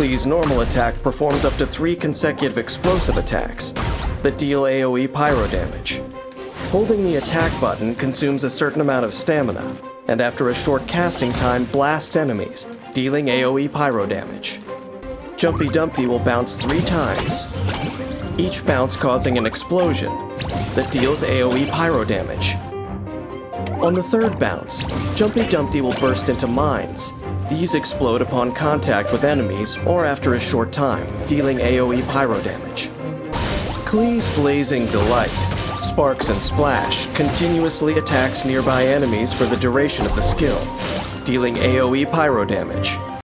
Klee's normal attack performs up to three consecutive explosive attacks that deal AoE pyro damage. Holding the attack button consumes a certain amount of stamina, and after a short casting time blasts enemies, dealing AoE pyro damage. Jumpy Dumpty will bounce three times, each bounce causing an explosion that deals AoE pyro damage. On the third bounce, Jumpy Dumpty will burst into mines. These explode upon contact with enemies or after a short time, dealing AoE pyro damage. Klee's Blazing Delight, Sparks and Splash, continuously attacks nearby enemies for the duration of the skill, dealing AoE pyro damage.